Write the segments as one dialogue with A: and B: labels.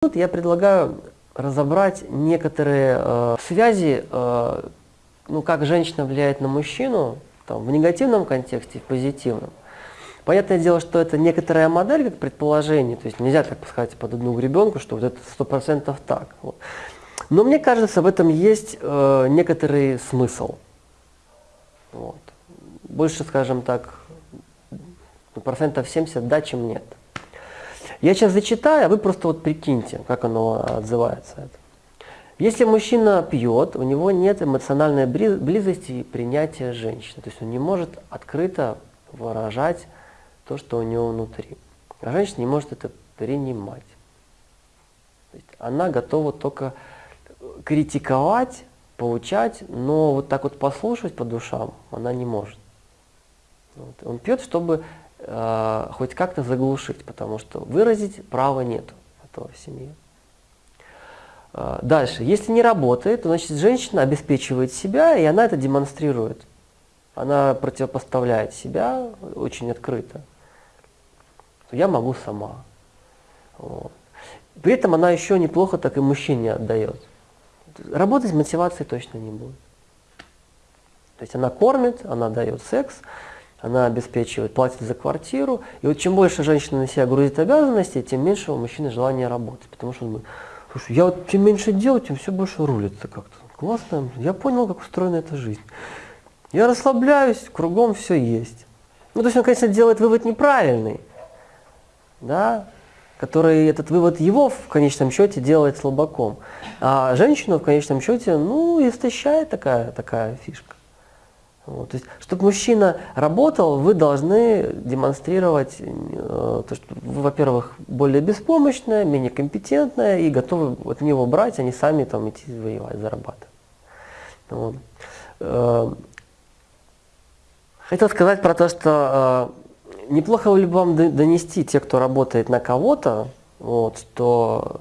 A: Тут я предлагаю разобрать некоторые э, связи, э, ну, как женщина влияет на мужчину, там, в негативном контексте, в позитивном. Понятное дело, что это некоторая модель, как предположение, то есть нельзя так сказать под одну гребенку, что вот это сто процентов так. Вот. Но мне кажется, в этом есть э, некоторый смысл. Вот. Больше, скажем так, ну, процентов 70 да, чем нет. Я сейчас зачитаю, а вы просто вот прикиньте, как оно отзывается. Если мужчина пьет, у него нет эмоциональной близости и принятия женщины. То есть он не может открыто выражать то, что у него внутри. А женщина не может это принимать. Она готова только критиковать, поучать, но вот так вот послушать по душам она не может. Вот. Он пьет, чтобы э, хоть как-то заглушить, потому что выразить права нет этого в семье. Э, дальше. Если не работает, то значит женщина обеспечивает себя, и она это демонстрирует. Она противопоставляет себя очень открыто. Я могу сама. Вот. При этом она еще неплохо так и мужчине отдает. Работать с мотивацией точно не будет. То есть она кормит, она дает секс, она обеспечивает, платит за квартиру. И вот чем больше женщина на себя грузит обязанности, тем меньше у мужчины желания работать. Потому что он говорит, слушай, я вот чем меньше делаю, тем все больше рулится как-то. Классно, я понял, как устроена эта жизнь. Я расслабляюсь, кругом все есть. Ну, то есть он, конечно, делает вывод неправильный, да, который этот вывод его в конечном счете делает слабаком. А женщину в конечном счете, ну, истощает такая, такая фишка. Вот, то есть, чтобы мужчина работал, вы должны демонстрировать, э, то, что вы, во-первых, более беспомощная, менее компетентная и готовы от него брать, а не сами там идти воевать, зарабатывать. Вот. Э, хотел сказать про то, что э, неплохо ли вам донести те, кто работает на кого-то, вот, что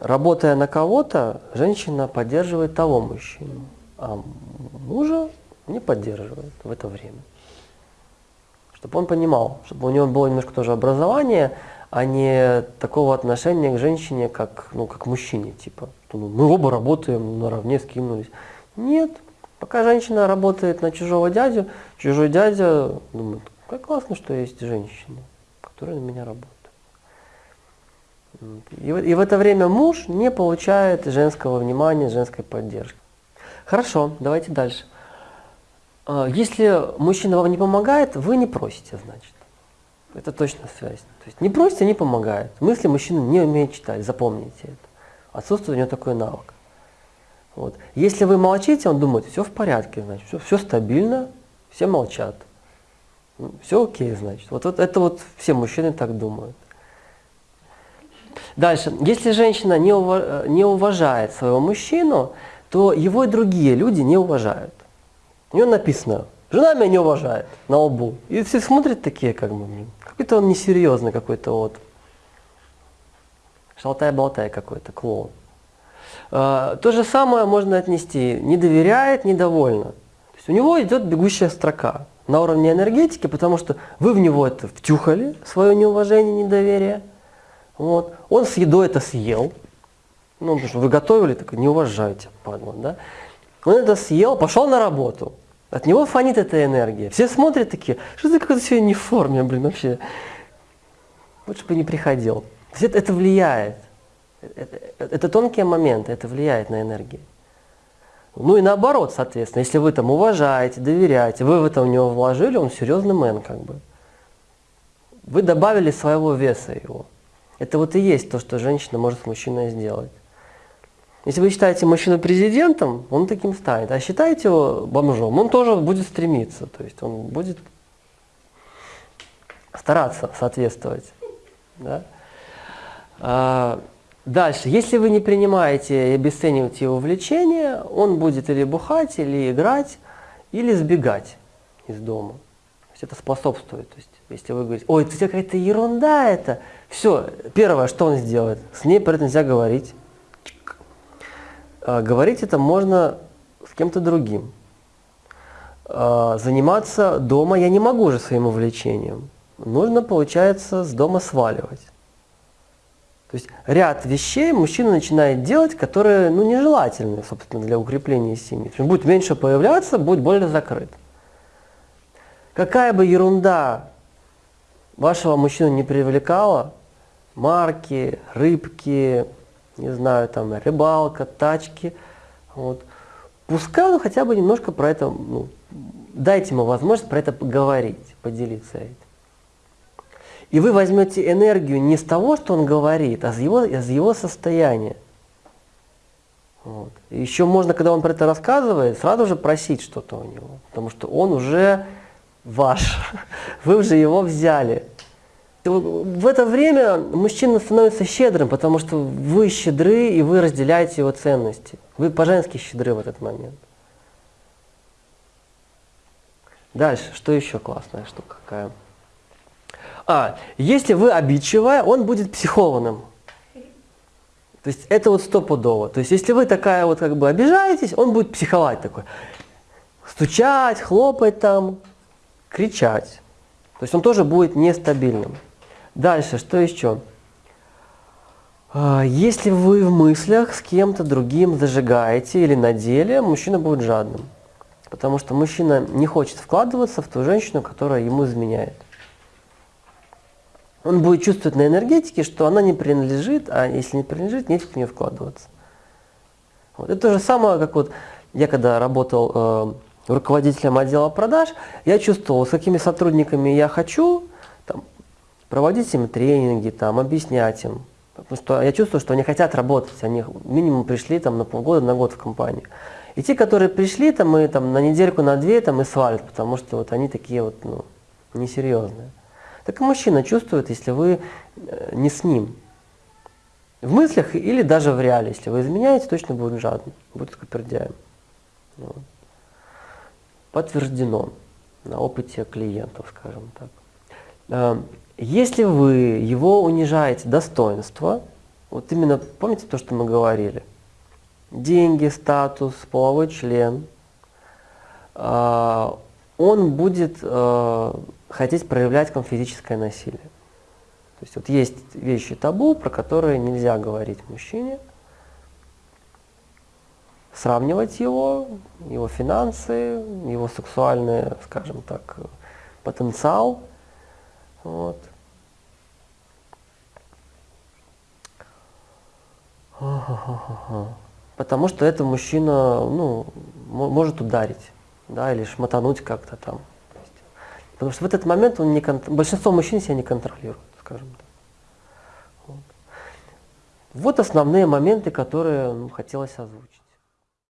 A: работая на кого-то, женщина поддерживает того мужчину, а мужа не поддерживает в это время. Чтобы он понимал, чтобы у него было немножко тоже образование, а не такого отношения к женщине, как, ну, как мужчине. Типа, ну, мы оба работаем наравне, скинулись. Нет. Пока женщина работает на чужого дядю, чужой дядя думает, как классно, что есть женщина, которая на меня работает. И, и в это время муж не получает женского внимания, женской поддержки. Хорошо, давайте дальше. А, если мужчина вам не помогает, вы не просите, значит. Это точно связь. То есть не просите, не помогает. Мысли мужчина не умеет читать, запомните это. Отсутствует у него такой навык. Вот. Если вы молчите, он думает, все в порядке, значит, все, все стабильно, все молчат. Ну, все окей, значит. Вот, вот это вот все мужчины так думают. Дальше. Если женщина не, ув... не уважает своего мужчину, то его и другие люди не уважают. У него написано, жена меня не уважает на лбу. И все смотрят такие, как бы, какой-то он несерьезный какой-то вот. Шалтай-болтай какой-то, клоун. А, то же самое можно отнести, не доверяет, недовольна. То есть у него идет бегущая строка на уровне энергетики, потому что вы в него это втюхали, свое неуважение, недоверие. Вот. Он с едой это съел. Ну, потому что вы готовили, так не уважайте, падла, да? Он это съел, пошел на работу. От него фонит эта энергия. Все смотрят такие, что ты какой-то сегодня не в форме, блин, вообще. Лучше бы не приходил. То есть это, это влияет. Это, это тонкие моменты, это влияет на энергию. Ну и наоборот, соответственно, если вы там уважаете, доверяете, вы в это в него вложили, он серьезный мэн как бы. Вы добавили своего веса его. Это вот и есть то, что женщина может с мужчиной сделать. Если вы считаете мужчину президентом, он таким станет. А считаете его бомжом, он тоже будет стремиться. То есть он будет стараться соответствовать. Да? А, дальше. Если вы не принимаете и обесцениваете его влечение, он будет или бухать, или играть, или сбегать из дома. То есть это способствует. То есть, если вы говорите, ой, это какая-то ерунда это, все, первое, что он сделает, с ней про это нельзя говорить. А, говорить это можно с кем-то другим. А, заниматься дома я не могу уже своим увлечением. Нужно, получается, с дома сваливать. То есть ряд вещей мужчина начинает делать, которые ну, нежелательны, собственно, для укрепления семьи. Он будет меньше появляться, будет более закрыт. Какая бы ерунда вашего мужчину не привлекала, марки, рыбки, не знаю, там, рыбалка, тачки, вот, пускай он хотя бы немножко про это, ну, дайте ему возможность про это поговорить, поделиться этим. И вы возьмете энергию не с того, что он говорит, а с его, из его состояния. Вот. еще можно, когда он про это рассказывает, сразу же просить что-то у него, потому что он уже ваш, вы уже его взяли. В это время мужчина становится щедрым, потому что вы щедры и вы разделяете его ценности. Вы по-женски щедры в этот момент. Дальше, что еще классная штука какая? А, если вы обидчивая, он будет психованным. То есть это вот стопудово. То есть если вы такая вот как бы обижаетесь, он будет психовать такой. Стучать, хлопать там, кричать. То есть он тоже будет нестабильным. Дальше, что еще? А, если вы в мыслях с кем-то другим зажигаете или на деле, мужчина будет жадным. Потому что мужчина не хочет вкладываться в ту женщину, которая ему изменяет он будет чувствовать на энергетике, что она не принадлежит, а если не принадлежит, нефиг в нее вкладываться. Вот. Это то же самое, как вот я когда работал э, руководителем отдела продаж, я чувствовал, с какими сотрудниками я хочу проводить им тренинги, там, объяснять им. Потому что я чувствую, что они хотят работать, они минимум пришли там, на полгода, на год в компанию. И те, которые пришли там, и, там, на недельку, на две там, и свалят, потому что вот они такие вот ну, несерьезные. Так и мужчина чувствует, если вы э, не с ним. В мыслях или даже в реале, если вы изменяете, точно будет жадным, будет скупердяем. Вот. Подтверждено на опыте клиентов, скажем так. Э, если вы его унижаете достоинство, вот именно помните то, что мы говорили, деньги, статус, половой член, э, он будет хотеть проявлять к вам физическое насилие. То есть вот есть вещи табу, про которые нельзя говорить мужчине, сравнивать его, его финансы, его сексуальный, скажем так, потенциал. Вот. Потому что это мужчина ну, может ударить, да, или шмотануть как-то там. Потому что в этот момент он не кон... большинство мужчин себя не контролирует, скажем так. Вот, вот основные моменты, которые ну, хотелось озвучить.